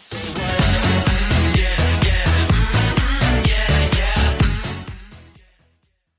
say